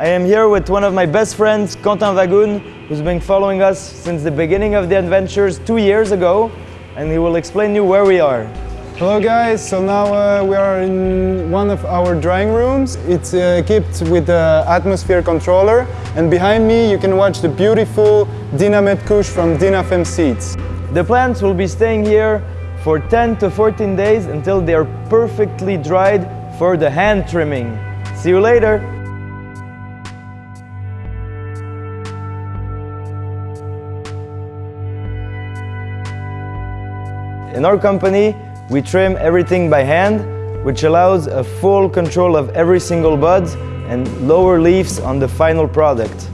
I am here with one of my best friends, Quentin Wagoun, who's been following us since the beginning of the adventures two years ago, and he will explain you where we are. Hello guys, so now uh, we are in one of our drying rooms. It's uh, equipped with an atmosphere controller and behind me you can watch the beautiful Dinamed Kush from Dinafem Seeds. The plants will be staying here for 10 to 14 days until they are perfectly dried for the hand trimming. See you later! In our company, we trim everything by hand, which allows a full control of every single bud and lower leaves on the final product.